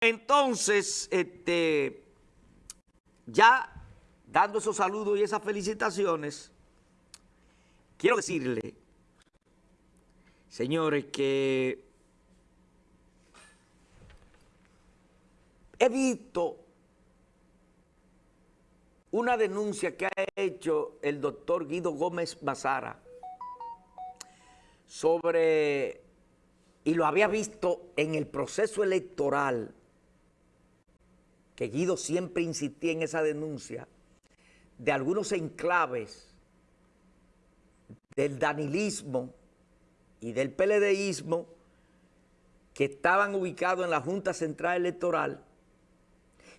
entonces, este, ya dando esos saludos y esas felicitaciones, quiero decirle, señores, que he visto una denuncia que ha hecho el doctor Guido Gómez Mazara sobre, y lo había visto en el proceso electoral, que Guido siempre insistía en esa denuncia, de algunos enclaves del danilismo y del PLDismo que estaban ubicados en la Junta Central Electoral.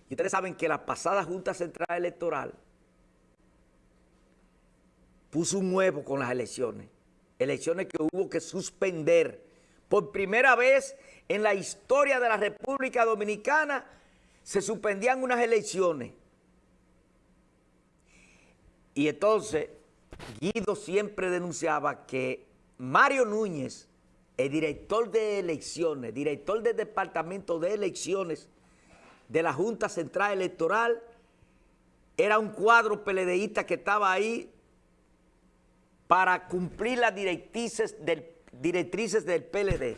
Y ustedes saben que la pasada Junta Central Electoral puso un huevo con las elecciones. Elecciones que hubo que suspender. Por primera vez en la historia de la República Dominicana se suspendían unas elecciones. Y entonces Guido siempre denunciaba que Mario Núñez, el director de elecciones, director del departamento de elecciones de la Junta Central Electoral, era un cuadro peledeísta que estaba ahí para cumplir las directrices del, directrices del PLD.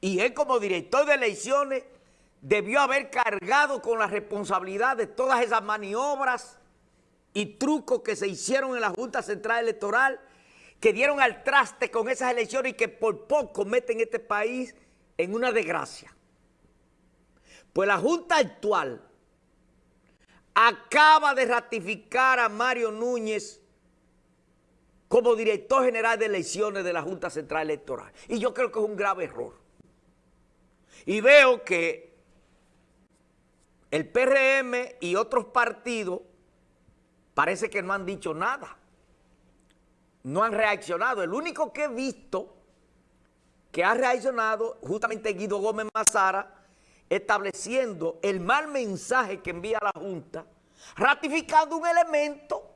Y él como director de elecciones debió haber cargado con la responsabilidad de todas esas maniobras y trucos que se hicieron en la Junta Central Electoral, que dieron al traste con esas elecciones y que por poco meten este país en una desgracia. Pues la Junta actual acaba de ratificar a Mario Núñez como director general de elecciones de la Junta Central Electoral. Y yo creo que es un grave error. Y veo que el PRM y otros partidos parece que no han dicho nada. No han reaccionado. El único que he visto que ha reaccionado, justamente Guido Gómez Mazara, estableciendo el mal mensaje que envía la Junta, ratificando un elemento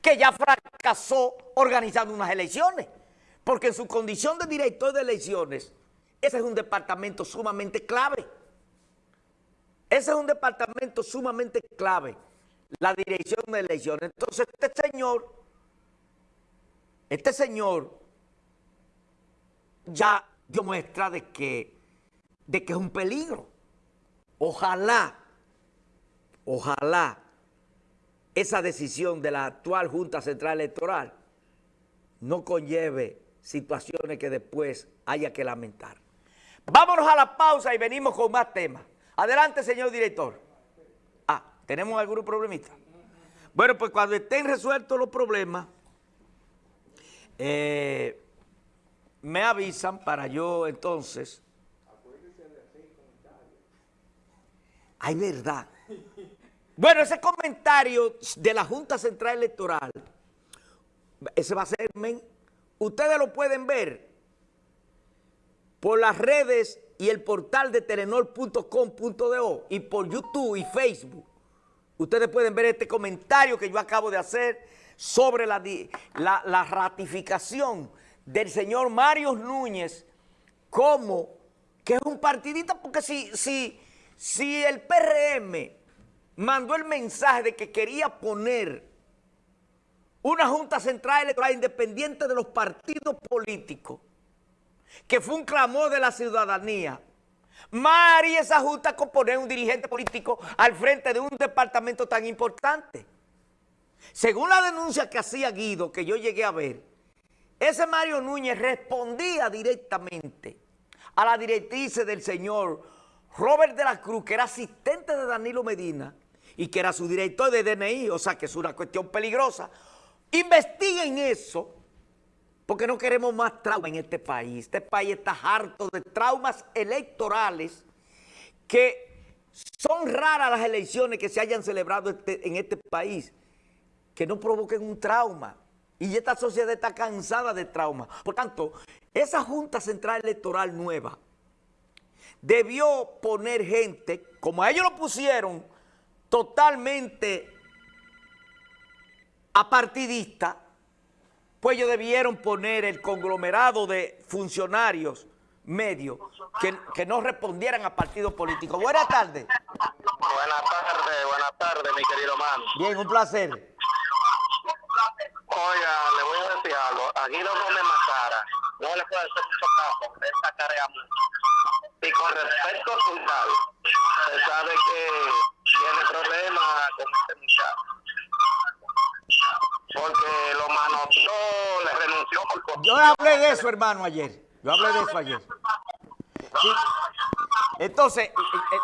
que ya fracasó organizando unas elecciones. Porque en su condición de director de elecciones, ese es un departamento sumamente clave. Ese es un departamento sumamente clave la dirección de elecciones. Entonces este señor, este señor ya dio muestra de que, de que es un peligro. Ojalá, ojalá esa decisión de la actual Junta Central Electoral no conlleve situaciones que después haya que lamentar. Vámonos a la pausa y venimos con más temas. Adelante, señor director. ¿Tenemos algún problemita? Bueno, pues cuando estén resueltos los problemas, eh, me avisan para yo entonces... Ay, verdad. Bueno, ese comentario de la Junta Central Electoral, ese va a ser, ustedes lo pueden ver por las redes y el portal de telenor.com.do y por YouTube y Facebook. Ustedes pueden ver este comentario que yo acabo de hacer sobre la, la, ratificación del señor Mario Núñez como que es un partidista, porque si, si, si el PRM mandó el mensaje de que quería poner una Junta Central Electoral independiente de los partidos políticos, que fue un clamor de la ciudadanía, Mari esa junta con poner un dirigente político al frente de un departamento tan importante. Según la denuncia que hacía Guido, que yo llegué a ver, ese Mario Núñez respondía directamente a la directriz del señor Robert de la Cruz, que era asistente de Danilo Medina y que era su director de DNI, o sea que es una cuestión peligrosa. Investiguen eso porque no queremos más trauma en este país. Este país está harto de traumas electorales que son raras las elecciones que se hayan celebrado este, en este país que no provoquen un trauma. Y esta sociedad está cansada de trauma. Por tanto, esa Junta Central Electoral nueva debió poner gente, como a ellos lo pusieron, totalmente apartidista, pues ellos debieron poner el conglomerado de funcionarios medios que, no respondieran a partidos políticos. Buenas tardes. Buenas tardes, buenas tardes, mi querido man. Bien, un placer. Oiga, le voy a decir algo. Aquí no come más cara. No le puede hacer mucho caso. Esta mucho. Y con respecto a su se sabe que tiene problemas con este muchacho. Yo hablé de eso, hermano, ayer. Yo hablé de eso ayer. Entonces,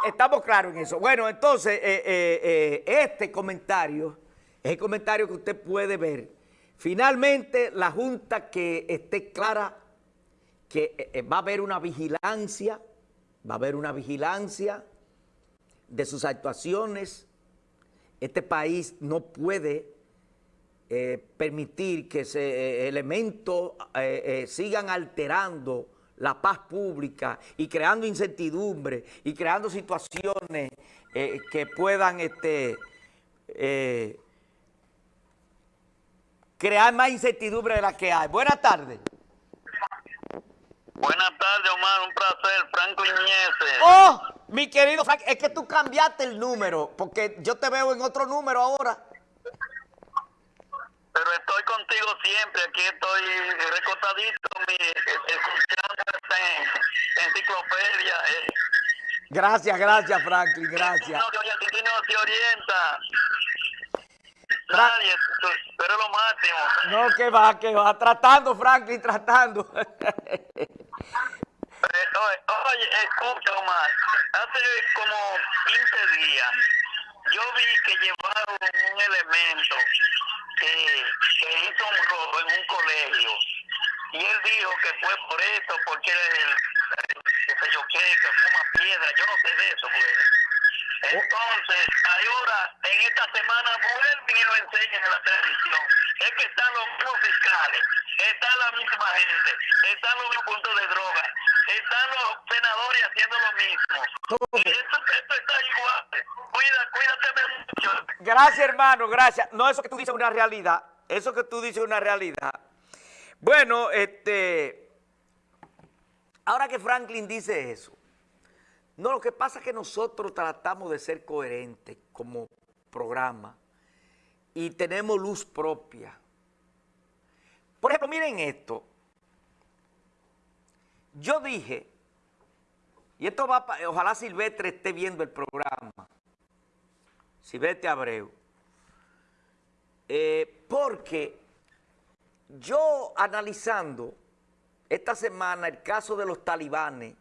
estamos claros en eso. Bueno, entonces, eh, eh, eh, este comentario es el comentario que usted puede ver. Finalmente, la Junta que esté clara que va a haber una vigilancia, va a haber una vigilancia de sus actuaciones. Este país no puede permitir que ese elemento sigan alterando la paz pública y creando incertidumbre y creando situaciones eh, que puedan este, eh, crear más incertidumbre de la que hay. Buenas tardes. Buenas tardes, Omar. Un placer, Franco Iñese. ¡Oh! Mi querido Frank, es que tú cambiaste el número, porque yo te veo en otro número ahora pero estoy contigo siempre, aquí estoy recostadito, mi, escuchando esta enciclopedia. Eh. Gracias, gracias Franklin, gracias. No, no, no se orienta. Nadie, pero lo máximo. No, que va, que va, tratando Franklin, tratando. Eh, oye, oye, escucha Omar, hace como 15 días yo vi que llevaron un elemento que, hizo un robo en un colegio. Y él dijo que fue por esto, porque él, que sé yo qué, que fuma piedra, yo no sé de eso, pues. Entonces, ahora, en esta semana, vuelven y lo enseñan en la televisión. Es que están los mismos fiscales, está la misma gente, están los mismos puntos de droga, están los senadores haciendo lo mismo. Y esto, esto está igual. Cuida, cuídate mucho. Gracias, hermano, gracias. No, eso que tú dices es una realidad. Eso que tú dices es una realidad. Bueno, este... Ahora que Franklin dice eso, no, lo que pasa es que nosotros tratamos de ser coherentes como programa y tenemos luz propia. Por ejemplo, miren esto. Yo dije, y esto va, ojalá Silvestre esté viendo el programa, Silvestre Abreu, eh, porque yo analizando esta semana el caso de los talibanes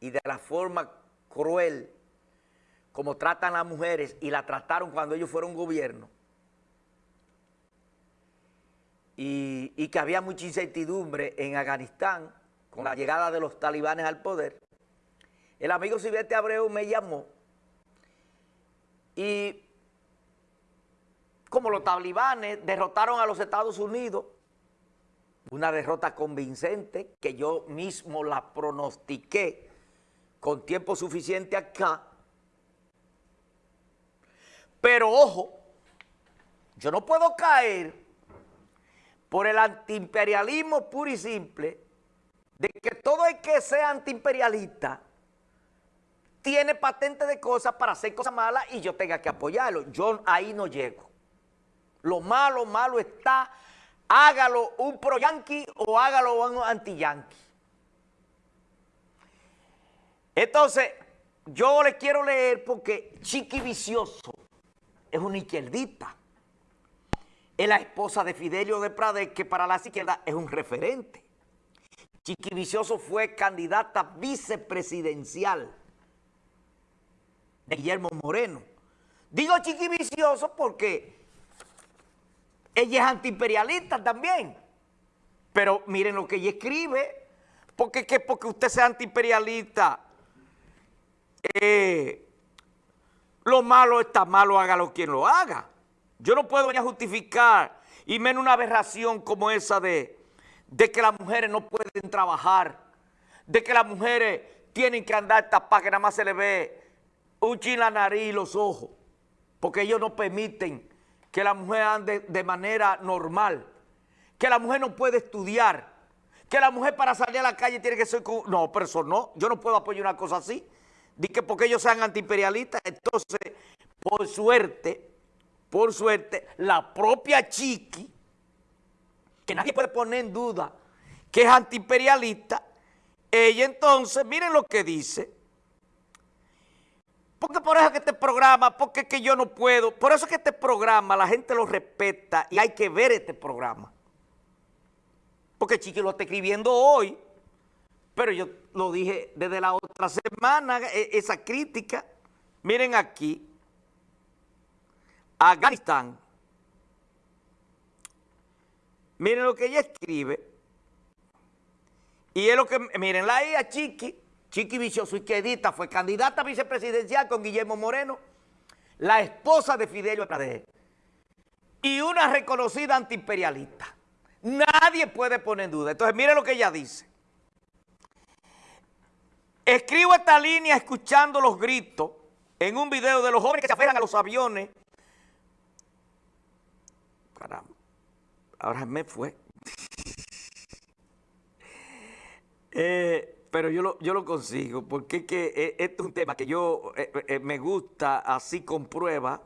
y de la forma cruel como tratan a las mujeres y la trataron cuando ellos fueron gobierno, y, y que había mucha incertidumbre en Afganistán, con la llegada de los talibanes al poder, el amigo Silvestre Abreu me llamó y como los talibanes derrotaron a los Estados Unidos, una derrota convincente que yo mismo la pronostiqué con tiempo suficiente acá, pero ojo, yo no puedo caer por el antiimperialismo puro y simple de que todo el que sea antiimperialista tiene patente de cosas para hacer cosas malas y yo tenga que apoyarlo. Yo ahí no llego. Lo malo, malo está, hágalo un pro-yanqui o hágalo un anti-yanqui. Entonces, yo le quiero leer porque Chiqui Vicioso es una izquierdita. Es la esposa de Fidelio de Prade, que para la izquierda es un referente. Chiqui Vicioso fue candidata vicepresidencial de Guillermo Moreno. Digo Chiqui Vicioso porque ella es antiimperialista también. Pero miren lo que ella escribe, porque que porque usted sea antiimperialista, eh, lo malo está malo, hágalo quien lo haga. Yo no puedo ya justificar, y menos una aberración como esa de de que las mujeres no pueden trabajar, de que las mujeres tienen que andar tapadas, que nada más se le ve un chin la nariz y los ojos, porque ellos no permiten que la mujer ande de manera normal, que la mujer no puede estudiar, que la mujer para salir a la calle tiene que ser... No, pero eso no, yo no puedo apoyar una cosa así. Di que porque ellos sean antiimperialistas, entonces, por suerte, por suerte, la propia Chiqui, que nadie puede poner en duda que es antiimperialista, ella entonces, miren lo que dice, porque por eso que este programa, porque que yo no puedo, por eso que este programa la gente lo respeta y hay que ver este programa. Porque Chiqui lo está escribiendo hoy, pero yo lo dije desde la otra semana, e, esa crítica. Miren aquí, Afganistán. Miren lo que ella escribe. Y es lo que, miren, la a Chiqui, Chiqui Quedita fue candidata vicepresidencial con Guillermo Moreno, la esposa de Fidelio Pradé, y una reconocida antiimperialista. Nadie puede poner en duda. Entonces, mire lo que ella dice. Escribo esta línea escuchando los gritos en un video de los jóvenes que se aferran a los aviones. Caramba, ahora me fue. eh, pero yo lo, consigo porque es que eh, este es un tema que yo eh, me gusta así con prueba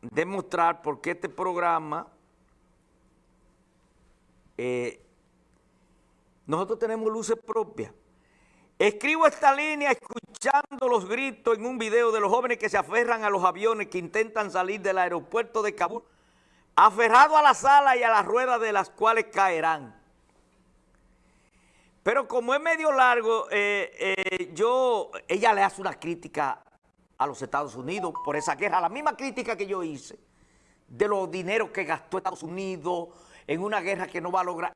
demostrar porque este programa nosotros tenemos luces propias. Escribo esta línea escuchando los gritos en un video de los jóvenes que se aferran a los aviones que intentan salir del aeropuerto de Kabul, aferrados a la sala y a las ruedas de las cuales caerán. Pero como es medio largo, eh, eh, yo, ella le hace una crítica a los Estados Unidos por esa guerra, la misma crítica que yo hice de los dineros que gastó Estados Unidos, en una guerra que no va a lograr.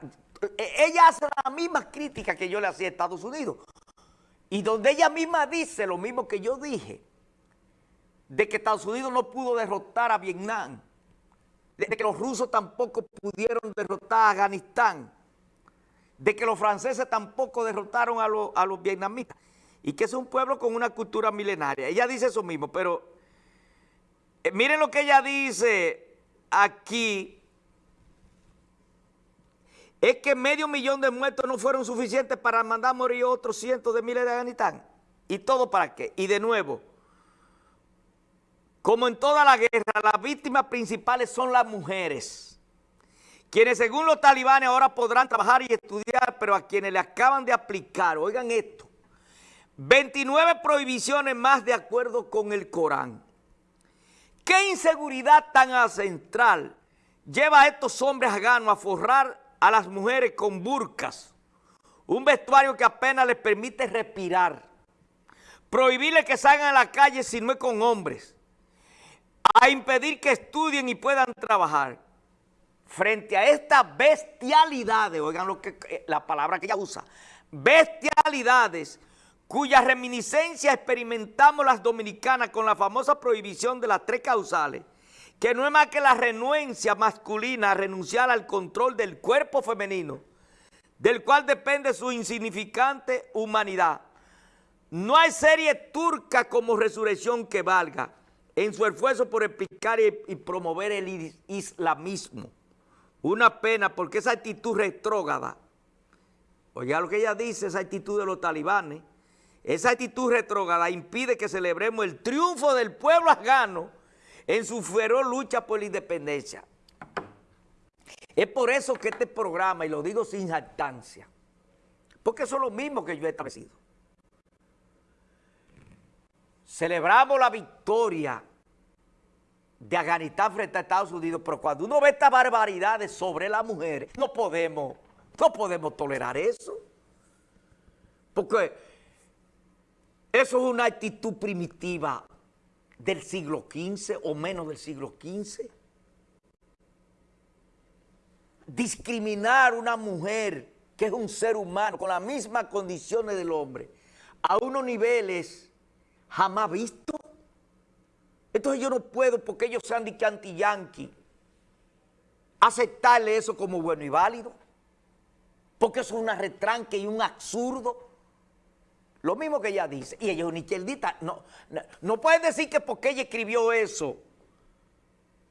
E, ella hace la misma crítica que yo le hacía a Estados Unidos. Y donde ella misma dice lo mismo que yo dije, de que Estados Unidos no pudo derrotar a Vietnam, de que los rusos tampoco pudieron derrotar a Afganistán, de que los franceses tampoco derrotaron a, los, a los vietnamitas, y que es un pueblo con una cultura milenaria. Ella dice eso mismo, pero eh, miren lo que ella dice aquí, es que medio millón de muertos no fueron suficientes para mandar a morir otros cientos de miles de Afganistán. ¿Y todo para qué? Y de nuevo, como en toda la guerra, las víctimas principales son las mujeres, quienes según los talibanes ahora podrán trabajar y estudiar, pero a quienes le acaban de aplicar, oigan esto, 29 prohibiciones más de acuerdo con el Corán. ¿Qué inseguridad tan ancestral lleva a estos hombres afganos a forrar a las mujeres con burcas, un vestuario que apenas les permite respirar, prohibirles que salgan a la calle si no es con hombres, a impedir que estudien y puedan trabajar. Frente a estas bestialidades, oigan lo que, eh, la palabra que ella usa, bestialidades cuya reminiscencia experimentamos las dominicanas con la famosa prohibición de las tres causales, que no es más que la renuencia masculina a renunciar al control del cuerpo femenino, del cual depende su insignificante humanidad. No hay serie turca como resurrección que valga en su esfuerzo por explicar y, promover el islamismo. Una pena porque esa actitud retrógrada, oiga lo que ella dice, esa actitud de los talibanes, esa actitud retrógrada impide que celebremos el triunfo del pueblo afgano en su feroz lucha por la independencia. Es por eso que este programa, y lo digo sin jactancia, porque eso es lo mismo que yo he establecido. Celebramos la victoria de Afganistán frente a Estados Unidos, pero cuando uno ve estas barbaridades sobre las mujeres, no podemos, no podemos tolerar eso. Porque eso es una actitud primitiva del siglo XV o menos del siglo XV. Discriminar una mujer que es un ser humano con las mismas condiciones del hombre a unos niveles jamás vistos. Entonces yo no puedo, porque ellos sean de anti-yanqui, aceptarle eso como bueno y válido, porque eso es una retranque y un absurdo. Lo mismo que ella dice. Y ella es una izquierdita. No, no, decir que porque ella escribió eso,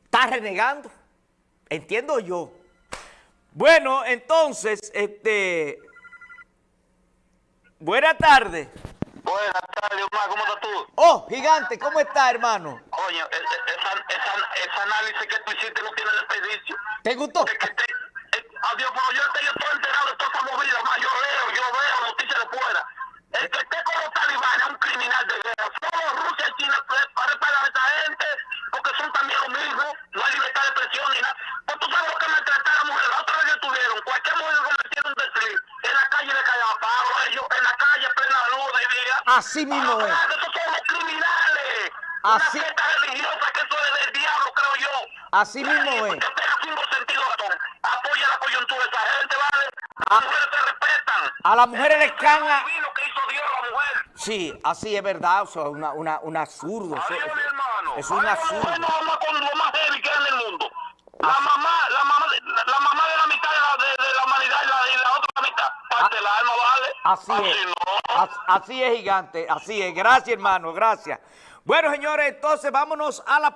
está renegando. Entiendo yo. Bueno, entonces, este... Buenas tardes. Buenas tardes, Omar, ¿cómo estás tú? Oh, gigante, ¿cómo está, hermano? Coño, e- e- esa, esa, ese análisis que tú hiciste no tiene desperdicio. ¿Te gustó? Es que te, adiós, pero yo estoy, yo estoy enterado de toda esa movida, más yo leo, yo veo noticias de fuera. El que esté con los talibanes es un criminal de guerra. Solo Rusia y China pre- preparan a esa gente porque son también lo mismo. No hay libertad de expresión ni nada. Pues tú sabes lo que maltratar a la mujer. La otra vez que tuvieron, cualquier mujer que cometiera un desliz, en la calle le caían palo a ellos, en la calle plena luz de día. Así mismo Ah, es. criminales. Así- Una secta religiosa que eso es del diablo, creo yo. Así mismo es. Que tenga cinco sentidos razón. Apoya la coyuntura de esa gente, ¿vale? Ah. Las mujeres se respetan. A las mujeres les caen a... Divino que hizo Dios a la mujer. Sí, así es verdad, o sea, una, una, un absurdo. eso- Adiós, hermano. Es un absurdo. ama con lo más heavy que hay en el mundo. La Así- mamá, la mamá, de- la, la mamá de la mitad de la, de, de la humanidad y la, y la otra mitad. Parte Ah, del alma, ¿vale? Así es. no. As- Así es, gigante. Así es. Gracias, hermano. Gracias. Bueno, señores, entonces vámonos a la